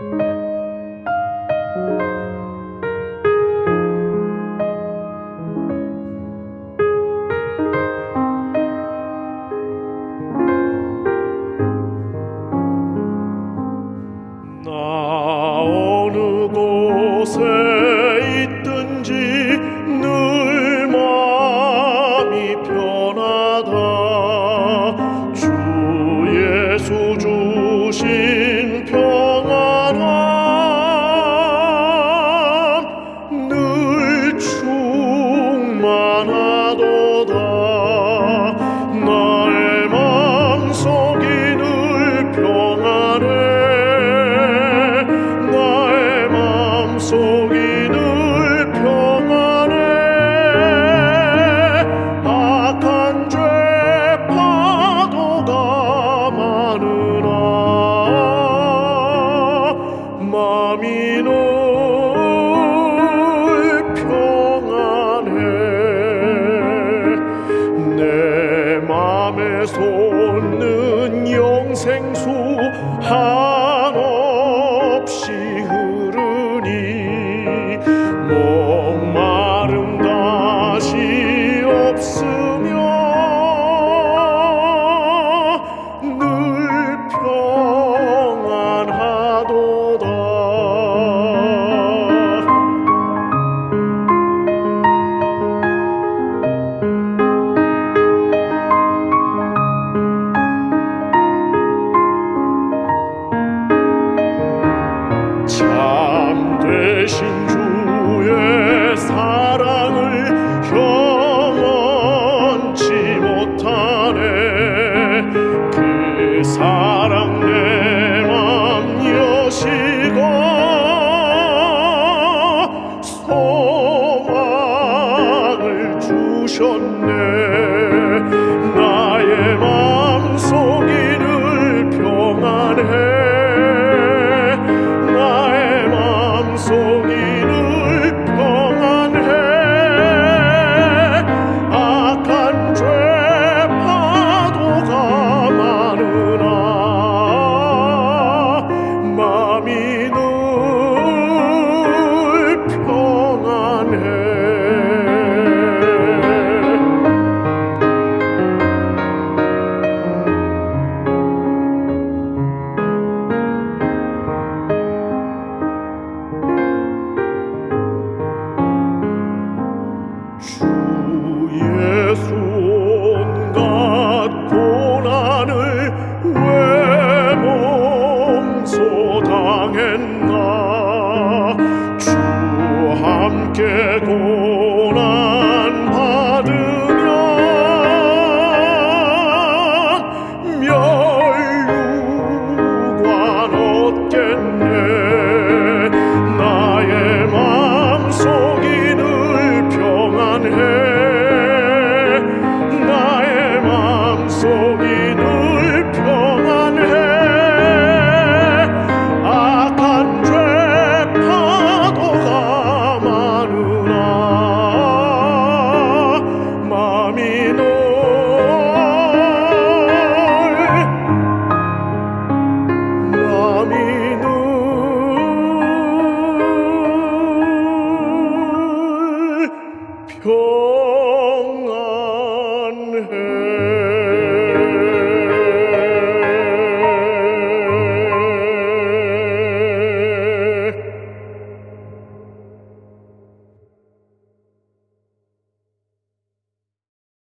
나 마음이 늘 평안해. 내 맘에 솟는 영생수 한 참 되신 주의 사랑을 경험치 못하네. 그 사랑 내맘 여시고 소망을 주셨네 주의 손과 고난을 왜 몸소 당했나? 주 함께 고난 받으면 멸류관 얻겠네. domino.